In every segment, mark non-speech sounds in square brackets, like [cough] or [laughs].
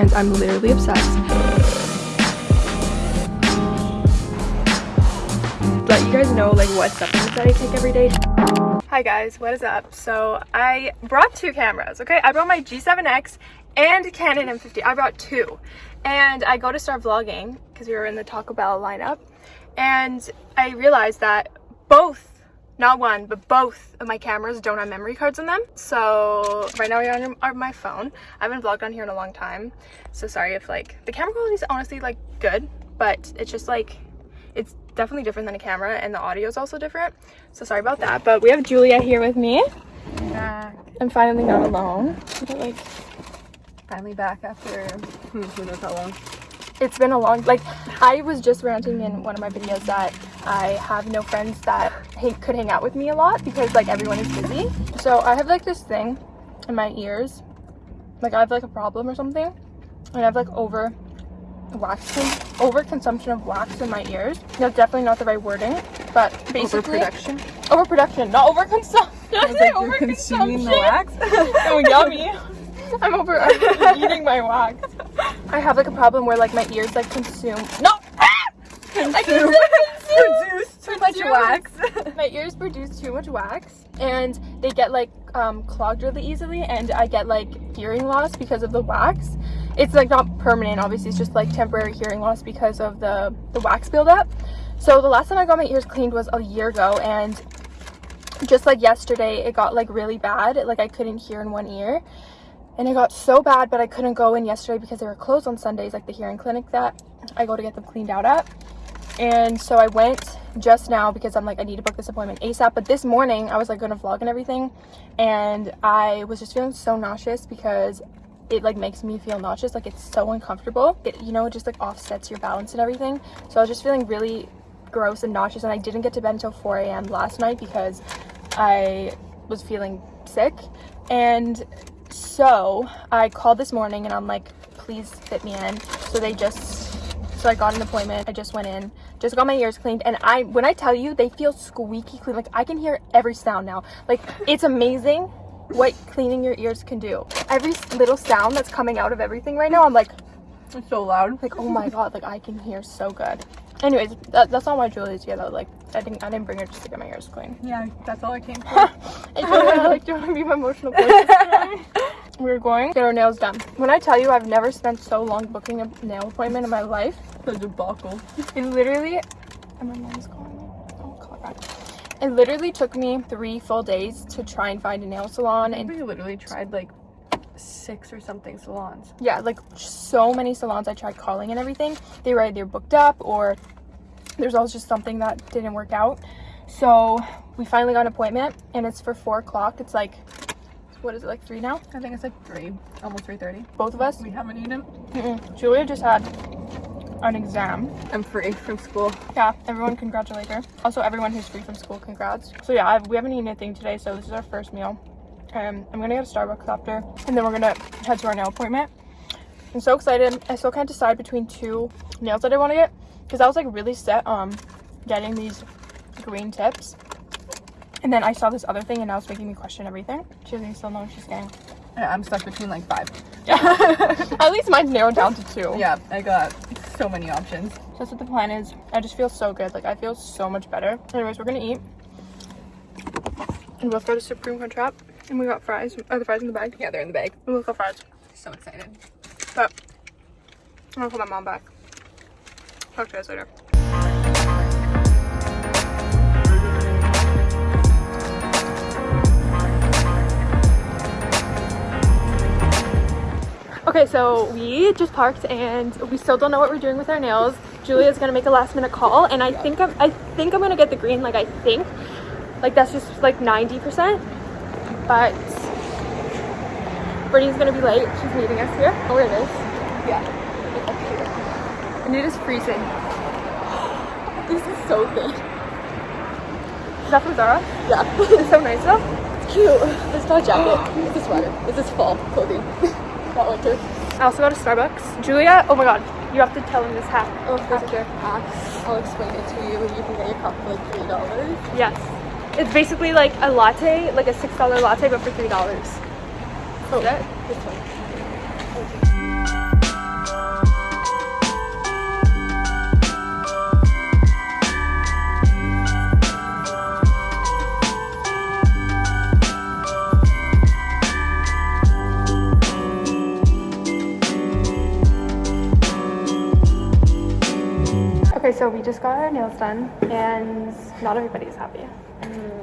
and I'm literally obsessed. Let you guys know like what supplements that I take every day. Hi guys, what is up? So I brought two cameras, okay? I brought my G7X and Canon M50. I brought two. And I go to start vlogging because we were in the Taco Bell lineup. And I realized that both not one but both of my cameras don't have memory cards in them. So right now we're on, on my phone. I haven't vlogged on here in a long time. So sorry if like the camera quality is honestly like good but it's just like it's definitely different than a camera and the audio is also different. So sorry about that. But we have julia here with me. Back. i'm finally not alone. But, like Finally back after who, who knows how long. It's been a long like i was just ranting in one of my videos that i have no friends that could hang out with me a lot because like everyone is busy. So i have like this thing in my ears. Like i have like a problem or something. And i have like over wax over consumption of wax in my ears. That's definitely not the right wording but basically Overproduction. overproduction not overconsumption. Like, you're [laughs] consuming the wax? [laughs] oh yummy i'm over I'm eating my wax i have like a problem where like my ears like consume no! I consume, Produce too much wax. [laughs] my ears produce too much wax and they get like um, clogged really easily and I get like hearing loss because of the wax. It's like not permanent obviously it's just like temporary hearing loss because of the the wax buildup. So the last time I got my ears cleaned was a year ago and just like yesterday it got like really bad. Like I couldn't hear in one ear and it got so bad but I couldn't go in yesterday because they were closed on Sundays like the hearing clinic that I go to get them cleaned out at. And so I went just now because I'm like I need to book this appointment ASAP but this morning I was like gonna vlog and everything and I was just feeling so nauseous because it like makes me feel nauseous. Like it's so uncomfortable. It you know it just like offsets your balance and everything. So I was just feeling really gross and nauseous and I didn't get to bed until 4 a.m. last night because I was feeling sick. And so I called this morning and I'm like please fit me in. So they just so I got an appointment. I just went in just got my ears cleaned. And I when I tell you they feel squeaky clean. Like I can hear every sound now. Like it's amazing what cleaning your ears can do. Every little sound that's coming out of everything right now I'm like It's so loud. like oh my god like I can hear so good anyways that, that's not why here though like I think I didn't bring her just to get my ears clean Yeah, that's all I came for. [laughs] Like, do you want to be my emotional? [laughs] We're going to get our nails done. When I tell you I've never spent so long booking a nail appointment in my life, the debacle. it literally, and my mom's calling me. Oh, call back. It literally took me three full days to try and find a nail salon, and We literally tried like six or something salons. yeah, like so many salons I tried calling and everything. They were either booked up or there's always just something that didn't work out. So we finally got an appointment, and it's for four o'clock. It's like, what is it like three now? I think it's like three, almost three thirty. Both of us. We haven't eaten. Mm-mm. Julia just had an exam. I'm free from school. Yeah, everyone congratulate her. Also, everyone who's free from school, congrats. So yeah, I've, we haven't eaten anything today, so this is our first meal. Um, I'm gonna go to Starbucks after, and then we're gonna head to our nail appointment. I'm so excited. I still can't decide between two nails that I want to get, because I was like really set on getting these green tips. And then I saw this other thing, and now it's making me question everything. She doesn't still know what she's getting. I'm stuck between like five. Yeah. [laughs] At least mine's narrowed down to two. Yeah, I got so many options. That's what the plan is. I just feel so good. Like I feel so much better. Anyways, we're gonna eat. And we both got a Supreme Crunch wrap. And we got fries. Are the fries in the bag? Yeah, they're in the bag. We both got fries. So excited. But I'm gonna call my mom back. Talk to you guys later. Okay, so we just parked and we still don't know what we're doing with our nails. Julia's gonna make a last minute call and I think I'm I think I'm gonna get the green, like I think. Like that's just like 90%. But Brittany's gonna be late. She's meeting us here. Oh, where it is. Yeah. And it is freezing. [gasps] This is so good. Is that from Zara? Yeah. [laughs] It's so nice though. It's cute. It's not a jacket. [gasps] It's a sweater. This is fall clothing. [laughs] not winter. I also got a Starbucks. Julia, oh my god, you have to tell him this hack. Oh, there's a hack. I'll explain it to you. You can get your cup for like three dollars. Yes. It's basically like a latte, like a $6 latte, but for $3. Oh. That. Okay. so we just got our nails done and not everybody's happy.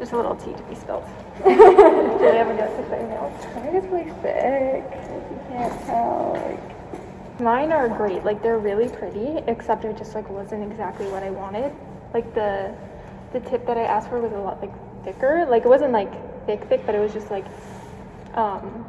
Just a little tea to be spilled. [laughs] Julia have a nails. Mine is really thick. If you can't tell, like mine are great. Like they're really pretty, except it just like wasn't exactly what I wanted. Like the the tip that I asked for was a lot like thicker. Like it wasn't like thick thick, but it was just like um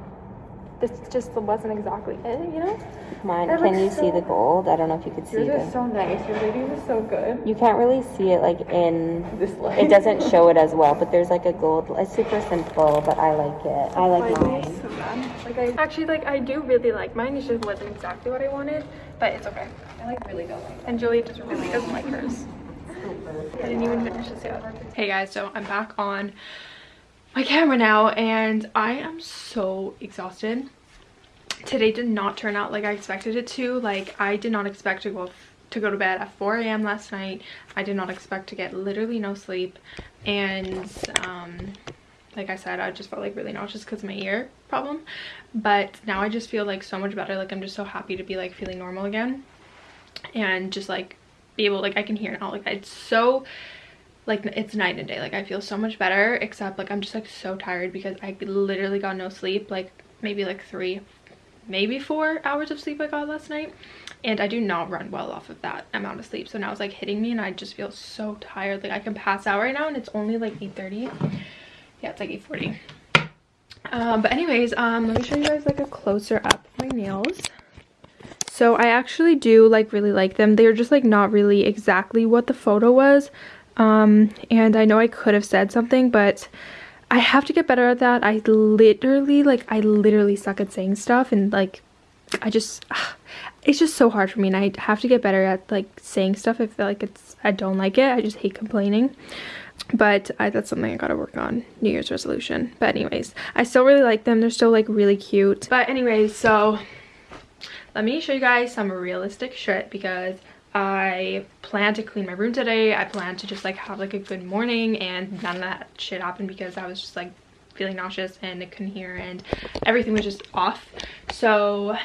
this just wasn't exactly it, you know? Mine, That can looks you see the gold? I don't know if you could see Yours is the. so nice. Your ladies is so good. You can't really see it like in. This light. It doesn't show it as well, but there's like a gold. It's super simple, but I like it. I like Mine mine. so bad. Like I actually like I do really like mine. It just wasn't exactly what I wanted, but it's okay. I like really don't like And Julie just really doesn't like hers. I didn't even finish this yet. Hey guys, so I'm back on my camera now and I am so exhausted. Today did not turn out like I expected it to. Like I did not expect to go to go to bed at 4 a.m. last night. I did not expect to get literally no sleep. And um like I said, I just felt like really nauseous because of my ear problem. But now I just feel like so much better. Like I'm just so happy to be like feeling normal again. And just like be able like I can hear now. Like it's so like it's night and day. Like I feel so much better except like I'm just like so tired because I literally got no sleep. Like maybe like three, maybe four hours of sleep I got last night. And I do not run well off of that amount of sleep. So now it's like hitting me and I just feel so tired. Like I can pass out right now and it's only like 8.30. Yeah, it's like 8.40. Um, but anyways, um, let me show you guys like a closer up of my nails. So I actually do like really like them. They're just like not really exactly what the photo was. Um, and I know I could have said something, but I have to get better at that. I literally like I literally suck at saying stuff and like I just [sighs] it's just so hard for me and I have to get better at like saying stuff. I feel like it's I don't like it. I just hate complaining. But I, that's something I gotta work on. New Year's resolution. But anyways, I still really like them. They're still like really cute. But anyways, so let me show you guys some realistic shit because I plan to clean my room today. I plan to just like have like a good morning and none of that shit happened because I was just like feeling nauseous and I couldn't hear and everything was just off. So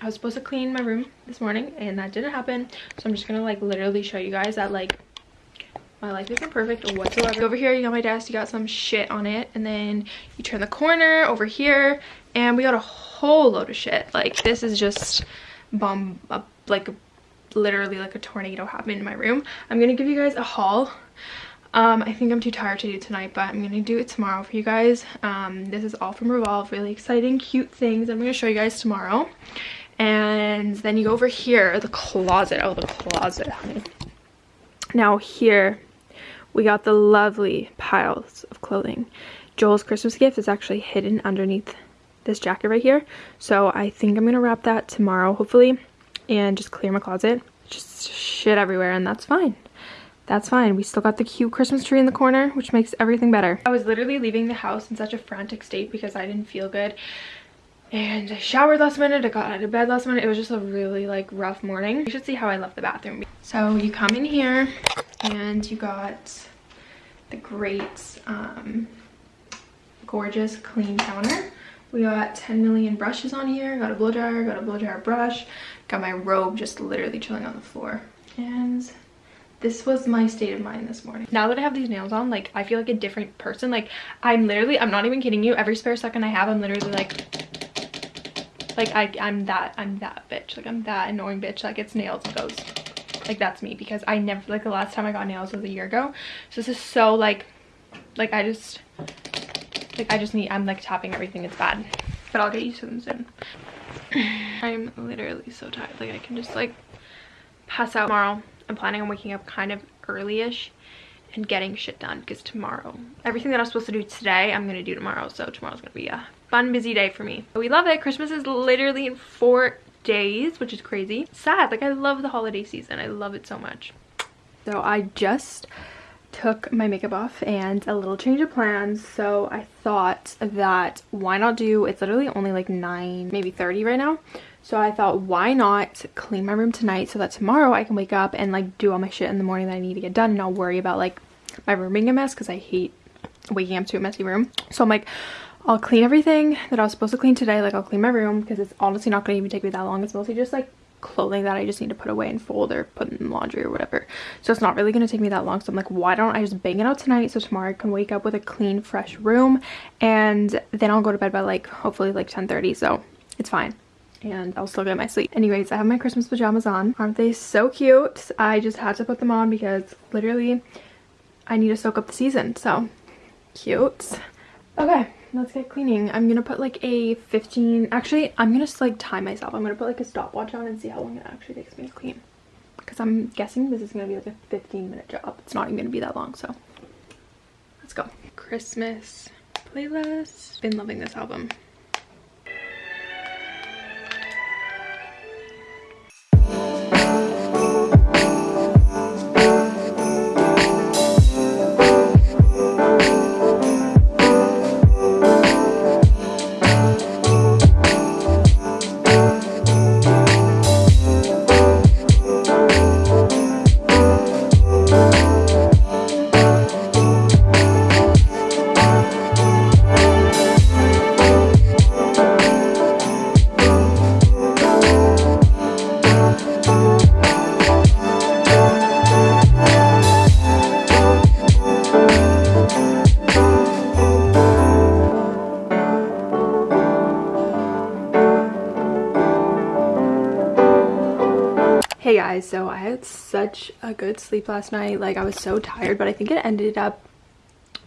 I was supposed to clean my room this morning and that didn't happen. So I'm just gonna like literally show you guys that like my life isn't perfect whatsoever. Over here, you got my desk, you got some shit on it. And then you turn the corner over here and we got a whole load of shit. Like this is just bomb, uh, like literally like a tornado happened in my room. I'm gonna give you guys a haul. Um, I think I'm too tired to do tonight, but I'm gonna do it tomorrow for you guys. Um, this is all from Revolve, really exciting, cute things I'm gonna show you guys tomorrow. And then you go over here, the closet. Oh, the closet, honey. Now here, we got the lovely piles of clothing. Joel's Christmas gift is actually hidden underneath this jacket right here. So I think I'm gonna wrap that tomorrow, hopefully, and just clear my closet. Just shit everywhere, and that's fine. That's fine. We still got the cute Christmas tree in the corner, which makes everything better. I was literally leaving the house in such a frantic state because I didn't feel good. And I showered last minute, I got out of bed last minute. It was just a really like rough morning. You should see how I left the bathroom. So you come in here and you got the great, um, gorgeous clean counter. We got 10 million brushes on here. Got a blow dryer, got a blow dryer brush. Got my robe just literally chilling on the floor. And this was my state of mind this morning. Now that I have these nails on, like I feel like a different person. Like I'm literally, I'm not even kidding you. Every spare second I have, I'm literally like, like I, I'm that, I'm that bitch. Like I'm that annoying bitch that gets nails and goes, like that's me because I never, like the last time I got nails was a year ago. So this is so like, like I just, like I just need, I'm like tapping everything. It's bad, but I'll get used to them soon. [sighs] I'm literally so tired. Like I can just like pass out tomorrow. I'm planning on waking up kind of early-ish and getting shit done because tomorrow, everything that I'm supposed to do today, I'm going to do tomorrow. So tomorrow's going to be a fun, busy day for me. We love it. Christmas is literally in four days, which is crazy. Sad. Like I love the holiday season. I love it so much. So I just took my makeup off and a little change of plans so i thought that why not do it's literally only like 9 maybe 30 right now. So i thought why not clean my room tonight so that tomorrow i can wake up and like do all my shit in the morning that i need to get done and not worry about like my room being a mess because i hate waking up to a messy room. So i'm like i'll clean everything that i was supposed to clean today like i'll clean my room because it's honestly not going to even take me that long. It's mostly just like clothing that I just need to put away and fold or put in laundry or whatever. So it's not really going to take me that long. So I'm like, why don't I just bang it out tonight so tomorrow I can wake up with a clean, fresh room and then I'll go to bed by like hopefully like 10:30. So it's fine and I'll still get my sleep. Anyways, I have my Christmas pajamas on. Aren't they so cute? I just had to put them on because literally I need to soak up the season. So cute. Okay, let's get cleaning. I'm gonna put like a 15, actually I'm gonna like time myself. I'm gonna put like a stopwatch on and see how long it actually takes me to clean. Because I'm guessing this is gonna be like a 15 minute job. It's not even gonna be that long, so let's go. Christmas playlist. Been loving this album. Such a good sleep last night. Like I was so tired, but I think it ended up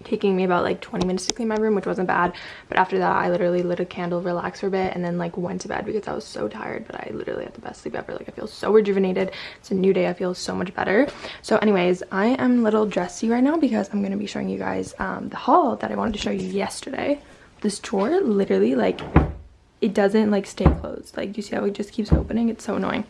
taking me about like 20 minutes to clean my room, which wasn't bad. But after that, I literally lit a candle, relaxed for a bit, and then like went to bed because I was so tired. But I literally had the best sleep ever. Like I feel so rejuvenated. It's a new day. I feel so much better. So anyways, I am a little dressy right now because I'm going to be showing you guys um, the haul that I wanted to show you yesterday. This drawer literally like it doesn't like stay closed. Like you see how it just keeps opening? It's so annoying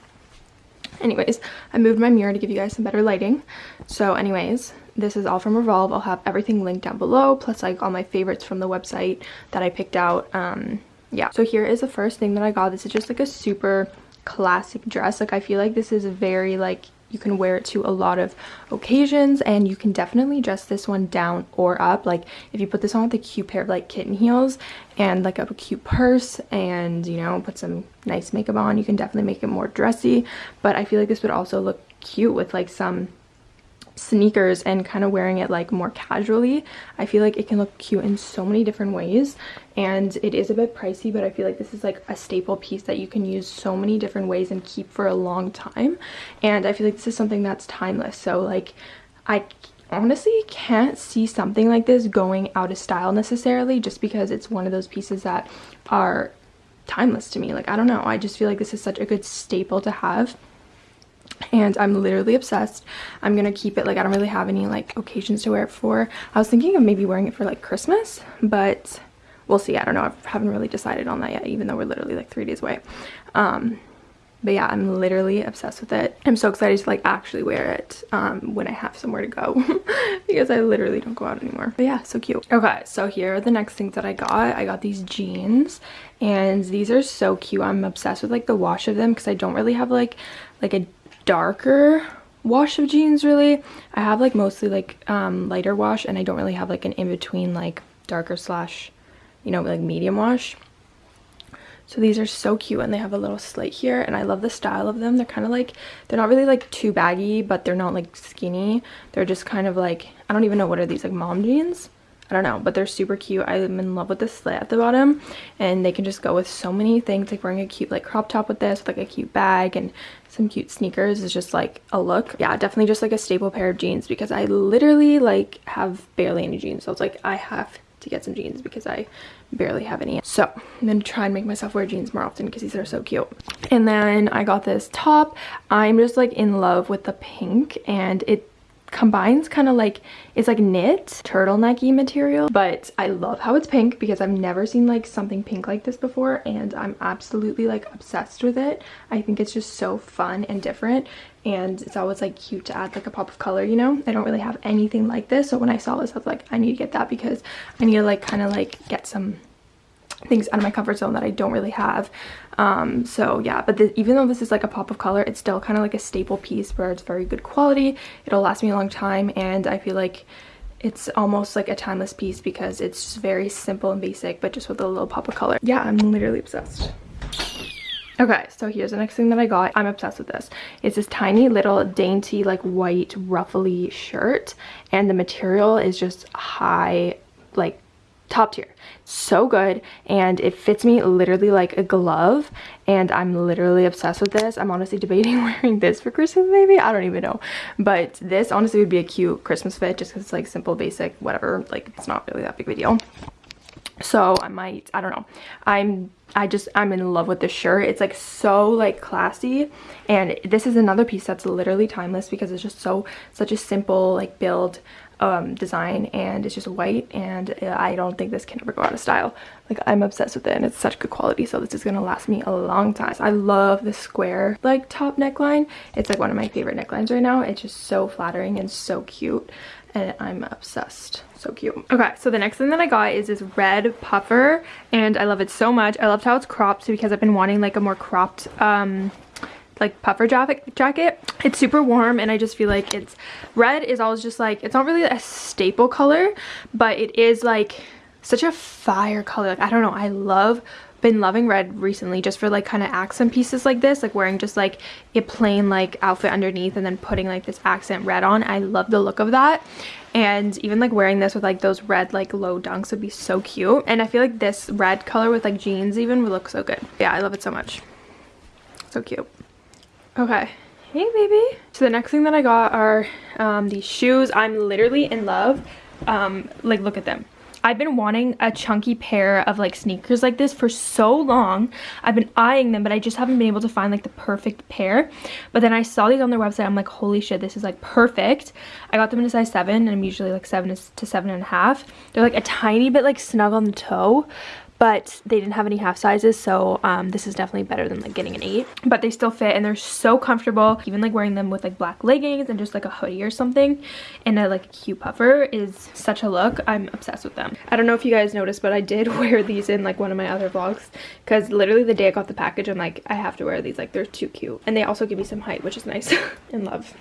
anyways i moved my mirror to give you guys some better lighting. So anyways this is all from revolve. I'll have everything linked down below plus like all my favorites from the website that i picked out. Um yeah. So here is the first thing that i got. This is just like a super classic dress. Like i feel like this is very like you can wear it to a lot of occasions and you can definitely dress this one down or up. Like if you put this on with a cute pair of like kitten heels and like a cute purse and you know put some nice makeup on you can definitely make it more dressy. But i feel like this would also look cute with like some sneakers and kind of wearing it like more casually i feel like it can look cute in so many different ways. And it is a bit pricey but i feel like this is like a staple piece that you can use so many different ways and keep for a long time. And i feel like this is something that's timeless. So like i honestly can't see something like this going out of style necessarily just because it's one of those pieces that are timeless to me. Like i don't know. I just feel like this is such a good staple to have and I'm literally obsessed. I'm gonna keep it like I don't really have any like occasions to wear it for. I was thinking of maybe wearing it for like Christmas, but we'll see. I don't know. I haven't really decided on that yet, even though we're literally like three days away. Um, but yeah, I'm literally obsessed with it. I'm so excited to like actually wear it um, when I have somewhere to go [laughs] because I literally don't go out anymore. But yeah, so cute. Okay, so here are the next things that I got. I got these jeans and these are so cute. I'm obsessed with like the wash of them because I don't really have like like a darker wash of jeans really. I have like mostly like um lighter wash and i don't really have like an in-between like darker slash you know like medium wash. So these are so cute and they have a little slit here and i love the style of them. They're kind of like they're not really like too baggy but they're not like skinny. They're just kind of like i don't even know what are these like mom jeans? I don't know, but they're super cute. I'm in love with the slit at the bottom and they can just go with so many things. Like wearing a cute like crop top with this with like a cute bag and some cute sneakers is just like a look. Yeah, definitely just like a staple pair of jeans because I literally like have barely any jeans. So it's like I have to get some jeans because I barely have any. So I'm gonna try and make myself wear jeans more often because these are so cute. And then I got this top. I'm just like in love with the pink and it combines kind of like it's like knit turtlenecky material but i love how it's pink because i've never seen like something pink like this before and i'm absolutely like obsessed with it. I think it's just so fun and different and it's always like cute to add like a pop of color you know? I don't really have anything like this so when i saw this i was like i need to get that because i need to like kind of like get some things out of my comfort zone that I don't really have. Um, so yeah, but the, even though this is like a pop of color, it's still kind of like a staple piece where it's very good quality. It'll last me a long time and I feel like it's almost like a timeless piece because it's just very simple and basic, but just with a little pop of color. Yeah, I'm literally obsessed. Okay, so here's the next thing that I got. I'm obsessed with this. It's this tiny little dainty like white ruffly shirt and the material is just high like top tier. So good and it fits me literally like a glove and i'm literally obsessed with this. I'm honestly debating [laughs] wearing this for christmas maybe? I don't even know. But this honestly would be a cute christmas fit just because it's like simple basic whatever. Like it's not really that big of a deal. So i might i don't know. I'm i just i'm in love with this shirt. It's like so like classy. And this is another piece that's literally timeless because it's just so such a simple like build um, design and it's just white and I don't think this can ever go out of style. Like I'm obsessed with it and it's such good quality so this is gonna last me a long time. I love the square like top neckline. It's like one of my favorite necklines right now. It's just so flattering and so cute and I'm obsessed. So cute. Okay, so the next thing that I got is this red puffer and I love it so much. I loved how it's cropped because I've been wanting like a more cropped um like puffer jacket jacket. It's super warm and i just feel like it's red is always just like it's not really a staple color but it is like such a fire color. Like i don't know i love been loving red recently just for like kind of accent pieces like this like wearing just like a plain like outfit underneath and then putting like this accent red on. I love the look of that. And even like wearing this with like those red like low dunks would be so cute. And i feel like this red color with like jeans even would look so good. Yeah i love it so much. So cute Okay. Hey, baby. So the next thing that I got are um, these shoes. I'm literally in love. Um, like, look at them. I've been wanting a chunky pair of like sneakers like this for so long. I've been eyeing them, but I just haven't been able to find like the perfect pair. But then I saw these on their website. I'm like, holy shit, this is like perfect. I got them in a size seven and I'm usually like seven to seven and a half. They're like a tiny bit like snug on the toe, but they didn't have any half sizes so um, this is definitely better than like getting an 8 but they still fit and they're so comfortable. Even like wearing them with like black leggings and just like a hoodie or something and a like cute puffer is such a look. I'm obsessed with them. I don't know if you guys noticed but I did [laughs] wear these in like one of my other vlogs because literally the day I got the package I'm like I have to wear these. Like they're too cute. And they also give me some height which is nice [laughs] in love.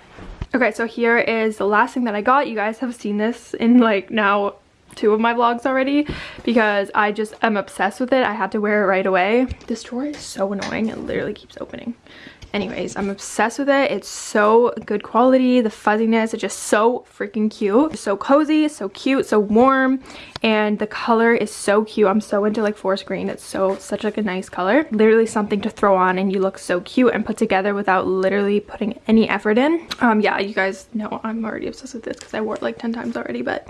Okay, so here is the last thing that I got. You guys have seen this in like now two of my vlogs already because I just am obsessed with it. I had to wear it right away. This drawer is so annoying. It literally keeps opening. Anyways, I'm obsessed with it. It's so good quality. The fuzziness is just so freaking cute. so cozy, so cute, so warm. And the color is so cute. I'm so into like forest green. It's so such like a nice color. Literally something to throw on and you look so cute and put together without literally putting any effort in. Um, yeah, you guys know I'm already obsessed with this because I wore it like 10 times already. But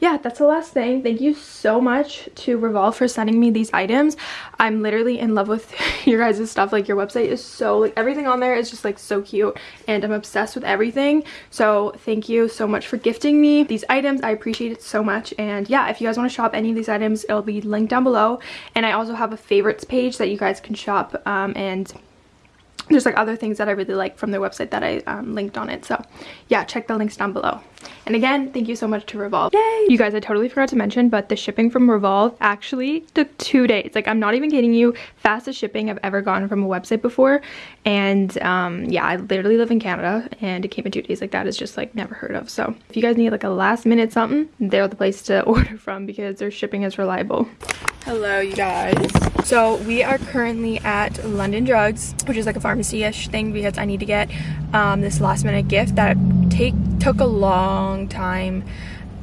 yeah, that's the last thing. Thank you so much to Revolve for sending me these items. I'm literally in love with [laughs] your guys' stuff. Like your website is so, like everything on there is just like so cute and I'm obsessed with everything. So thank you so much for gifting me these items. I appreciate it so much. And yeah, if you guys want to shop any of these items, it'll be linked down below. And I also have a favorites page that you guys can shop um, and there's like other things that I really like from their website that I um, linked on it. So yeah, check the links down below. And again, thank you so much to Revolve. Yay! You guys, I totally forgot to mention, but the shipping from Revolve actually took two days. Like, I'm not even kidding you. Fastest shipping I've ever gotten from a website before. And um, yeah, I literally live in Canada and it came in two days. Like, that is just like never heard of. So if you guys need like a last minute something, they're the place to [laughs] order from because their shipping is reliable. Hello, you guys. So we are currently at London Drugs, which is like a pharmacy-ish thing because I need to get um, this last minute gift that take took a long time.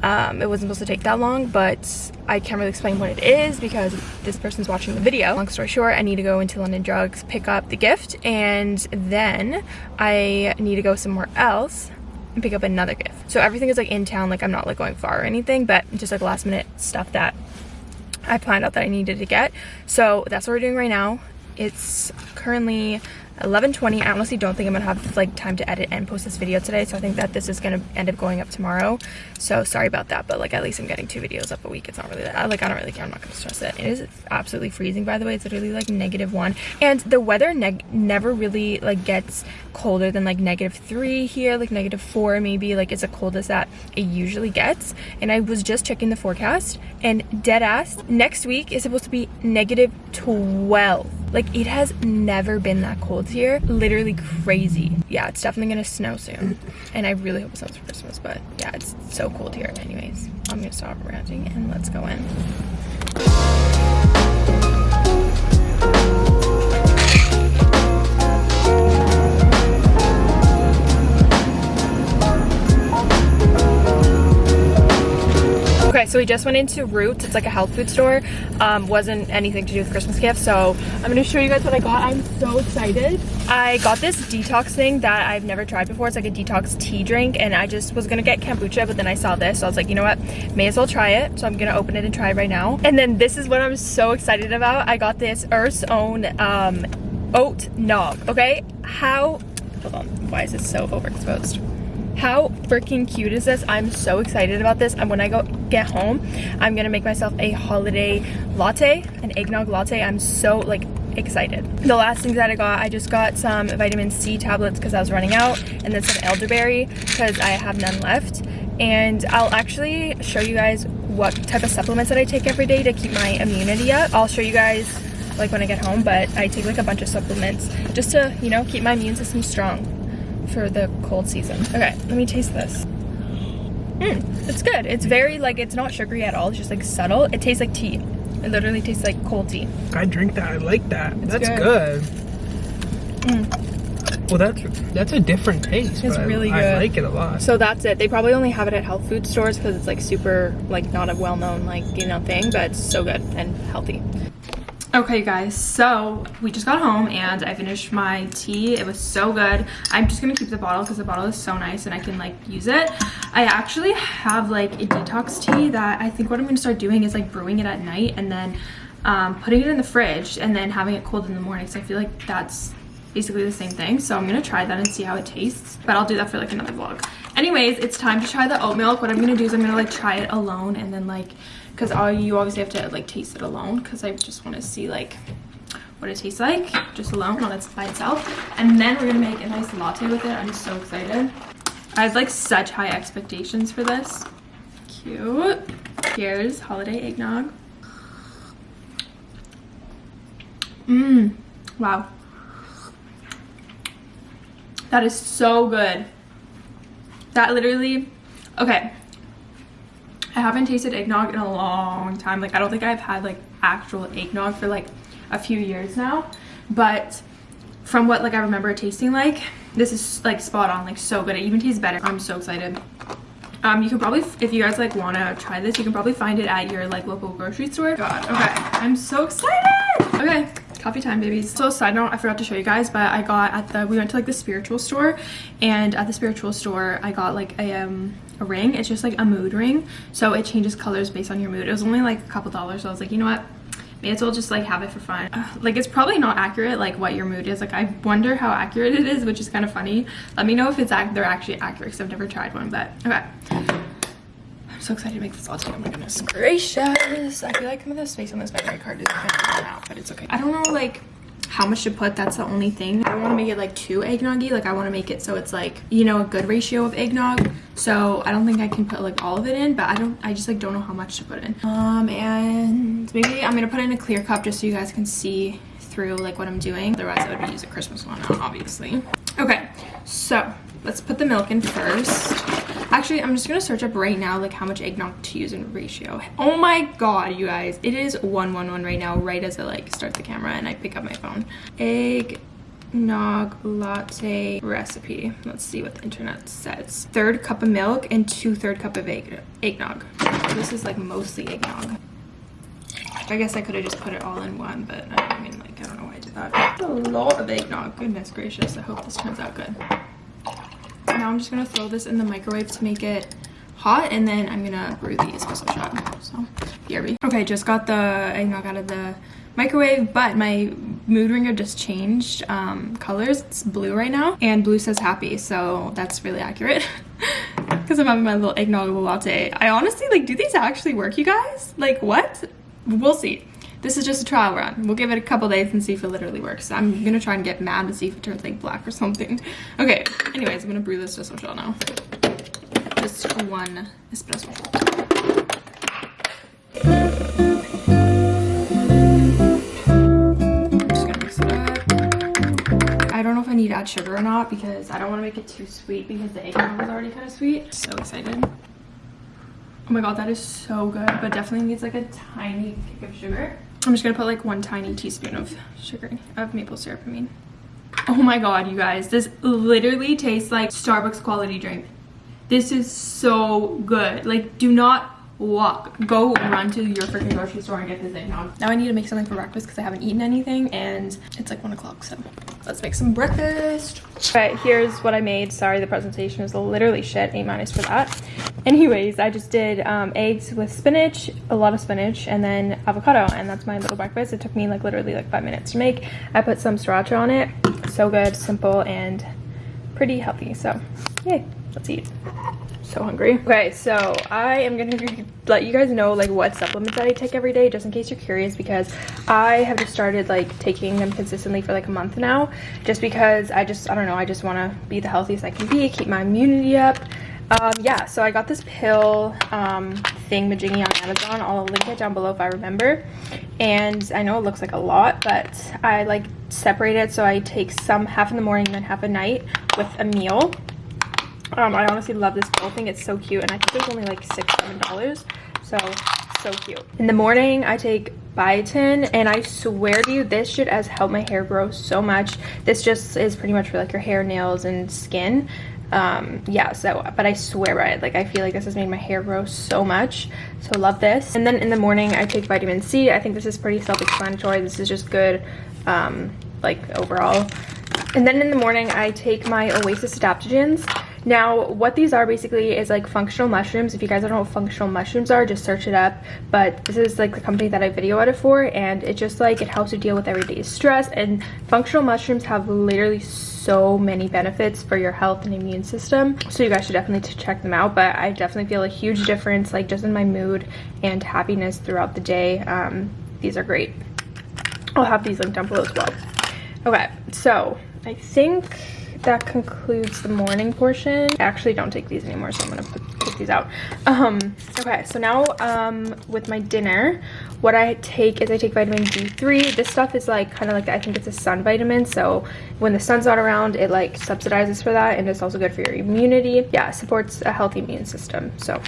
Um, it wasn't supposed to take that long, but I can't really explain what it is because this person's watching the video. Long story short, I need to go into London Drugs, pick up the gift, and then I need to go somewhere else and pick up another gift. So everything is like in town, like I'm not like going far or anything, but just like last minute stuff that I planned out that I needed to get. So that's what we're doing right now. It's currently 11.20 I honestly don't think I'm gonna have like time to edit and post this video today so I think that this is gonna end up going up tomorrow. So sorry about that but like at least I'm getting two videos up a week. It's not really that like I don't really care. I'm not gonna stress it. It is absolutely freezing by the way. It's literally like negative one. And the weather never really like gets colder than like negative three here like negative four maybe. Like it's the coldest that it usually gets. And I was just checking the forecast and dead ass next week is supposed to be negative 12 like it has never been that cold here. Literally crazy. Yeah, it's definitely gonna snow soon. And I really hope it snows for Christmas, but yeah, it's so cold here anyways. I'm gonna stop ranting and let's go in. So we just went into Roots. It's like a health food store. Um, wasn't anything to do with Christmas gifts. So I'm gonna show you guys what I got. I'm so excited. I got this detox thing that I've never tried before. It's like a detox tea drink and I just was gonna get kombucha, but then I saw this. So I was like, you know what? May as well try it. So I'm gonna open it and try it right now. And then this is what I'm so excited about. I got this Earth's Own um, oat nog, okay? How, hold on, why is this so overexposed? How freaking cute is this? I'm so excited about this. And when I go get home, I'm gonna make myself a holiday latte, an eggnog latte. I'm so like excited. The last things that I got, I just got some vitamin C tablets because I was running out and then some elderberry because I have none left. And I'll actually show you guys what type of supplements that I take every day to keep my immunity up. I'll show you guys like when I get home, but I take like a bunch of supplements just to, you know, keep my immune system strong for the cold season. Okay, let me taste this. Mmm, it's good. It's very like, it's not sugary at all. It's just like subtle. It tastes like tea. It literally tastes like cold tea. I drink that. I like that. It's that's good. good. Mm. Well, that's that's a different taste. It's but I- really I, like it a lot. So that's it. They probably only have it at health food stores because it's like super, like not a well-known like, you know, thing, but it's so good and healthy. Okay guys, so we just got home and I finished my tea. It was so good. I'm just gonna keep the bottle because the bottle is so nice and I can like use it. I actually have like a detox tea that I think what I'm gonna start doing is like brewing it at night and then um, putting it in the fridge and then having it cold in the morning. So I feel like that's basically the same thing. So I'm gonna try that and see how it tastes. But I'll do that for like another vlog. Anyways, it's time to try the oat milk. What I'm gonna do is I'm gonna like try it alone and then like, cause all you obviously have to like taste it alone cause I just wanna see like what it tastes like just alone on its by itself. And then we're gonna make a nice latte with it. I'm so excited. I have like such high expectations for this. Cute. Here's holiday eggnog. Mmm. Wow. That is so good. That literally, okay. I haven't tasted eggnog in a long time. Like, I don't think I've had like actual eggnog for like a few years now. But from what like I remember tasting like, this is like spot on, like so good. It even tastes better. I'm so excited. Um, you can probably, if you guys like want to try this, you can probably find it at your like local grocery store. God, okay, I'm so excited. Okay, coffee time, babies. So side note, I forgot to show you guys, but I got at the, we went to like the spiritual store, and at the spiritual store, I got like a um a ring. It's just like a mood ring, so it changes colors based on your mood. It was only like a couple dollars, so I was like, you know what? May as well just like have it for fun. Uh, like it's probably not accurate like what your mood is. Like I wonder how accurate it is, which is kind of funny. Let me know if it's they're actually accurate because I've never tried one. But okay, so excited to make this latte. Oh my goodness gracious! I feel like some of the space on this memory card is gonna run out, but it's okay. I don't know like how much to put that's the only thing i don't want to make it like too eggnoggy like i want to make it so it's like you know a good ratio of eggnog so i don't think i can put like all of it in but i don't i just like don't know how much to put in um and maybe i'm gonna put in a clear cup just so you guys can see through like what i'm doing otherwise i would use a christmas one obviously okay so let's put the milk in first actually i'm just gonna search up right now like how much eggnog to use in ratio oh my god you guys it is 111 right now right as i like start the camera and i pick up my phone egg nog latte recipe let's see what the internet says third cup of milk and two third cup of egg eggnog this is like mostly eggnog I guess I could have just put it all in one, but I mean, like, I don't know why I did that. That's a lot of eggnog. Goodness gracious. I hope this turns out good. Now I'm just to throw this in the microwave to make it hot, and then I'm to brew the espresso shot. So, BRB. Okay, just got the eggnog out of the microwave, but my mood ringer just changed um, colors. It's blue right now, and blue says happy, so that's really accurate. [laughs] Because I'm having my little eggnog latte. I honestly, like, do these actually work, you guys? Like, what? We'll see. This is just a trial run. We'll give it a couple days and see if it literally works. I'm gonna try and get mad to see if it turns like black or something. Okay, anyways, I'm gonna brew this espresso. Just one espresso shot. I'm just it up. I don't know if I need to add sugar or not because I don't want to make it too sweet because the eggnog is already kind of sweet. So excited. Oh my god, that is so good, but definitely needs like a tiny kick of sugar. I'm just gonna put like one tiny teaspoon of sugar, of maple syrup, I mean. Oh my god, you guys, this literally tastes like Starbucks quality drink. This is so good. Like, do not walk, go run to your freaking grocery store and get this thing now. Now I need to make something for breakfast because I haven't eaten anything and it's like one o'clock, so let's make some breakfast. But here's what I made. Sorry, the presentation is literally shit, A minus for that. Anyways, I just did um, eggs with spinach, a lot of spinach, and then avocado, and that's my little breakfast. It took me like literally like five minutes to make. I put some sriracha on it. So good, simple, and pretty healthy. So, yay, let's eat so hungry. Okay so i am gonna let you guys know like what supplements that i take every day just in case you're curious because i have just started like taking them consistently for like a month now just because i just i don't know i just want to be the healthiest i can be keep my immunity up. Um yeah so i got this pill um thing majingy on amazon. I'll link it down below if i remember. And i know it looks like a lot but i like separate it so i take some half in the morning and then half at night with a meal um, I honestly love this pill thing. It's so cute. And I think it was only like six, seven dollars. So, so cute. In the morning, I take biotin. And I swear to you, this shit has helped my hair grow so much. This just is pretty much for like your hair, nails, and skin. Um, yeah, so, but I swear by it. Like, I feel like this has made my hair grow so much. So, love this. And then in the morning, I take vitamin C. I think this is pretty self-explanatory. This is just good, um, like, overall. And then in the morning, I take my Oasis adaptogens. Now, what these are basically is like functional mushrooms. If you guys don't know what functional mushrooms are, just search it up. But this is like the company that I video it for, and it just like it helps you deal with everyday stress. And functional mushrooms have literally so many benefits for your health and immune system. So you guys should definitely check them out. But I definitely feel a huge difference, like just in my mood and happiness throughout the day. Um, these are great. I'll have these linked down below as well. Okay, so I think that concludes the morning portion. I actually don't take these anymore, so I'm gonna put, take these out. Um, okay, so now um, with my dinner, what I take is I take vitamin D3. This stuff is like kind of like, I think it's a sun vitamin. So when the sun's not around, it like subsidizes for that. And it's also good for your immunity. Yeah, supports a healthy immune system. So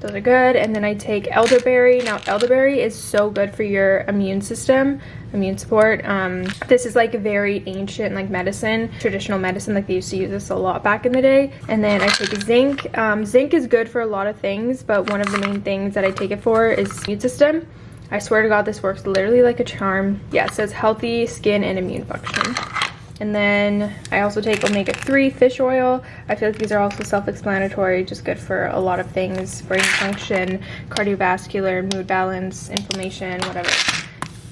those are good. And then i take elderberry. Now elderberry is so good for your immune system immune support. Um this is like very ancient like medicine traditional medicine like they used to use this a lot back in the day. And then i take zinc. Um zinc is good for a lot of things but one of the main things that i take it for is immune system. I swear to god this works literally like a charm. Yeah it says healthy skin and immune function and then I also take omega-3 fish oil. I feel like these are also self-explanatory, just good for a lot of things, brain function, cardiovascular, mood balance, inflammation, whatever.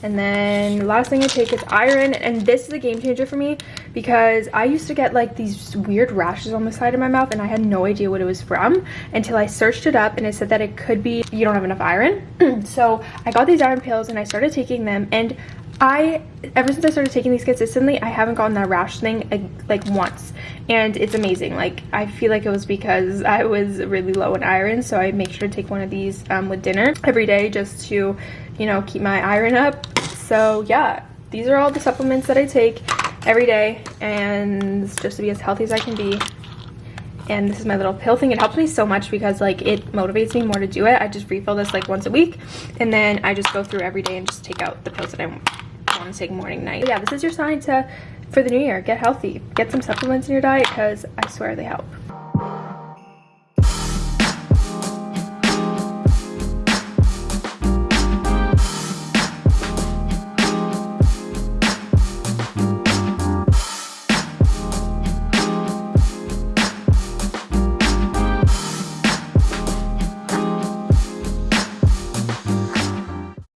And then last thing I take is iron. And this is a game changer for me because I used to get like these weird rashes on the side of my mouth and I had no idea what it was from until I searched it up and it said that it could be you don't have enough iron. [clears throat] so I got these iron pills and I started taking them and I, ever since I started taking these consistently, I haven't gotten that rash thing like, once. And it's amazing. Like, I feel like it was because I was really low in iron. So I make sure to take one of these um, with dinner every day just to, you know, keep my iron up. So yeah, these are all the supplements that I take every day. And just to be as healthy as I can be and this is my little pill thing it helps me so much because like it motivates me more to do it i just refill this like once a week and then i just go through every day and just take out the pills that i want take morning night. But yeah this is your sign to for the new year get healthy. Get some supplements in your diet because i swear they help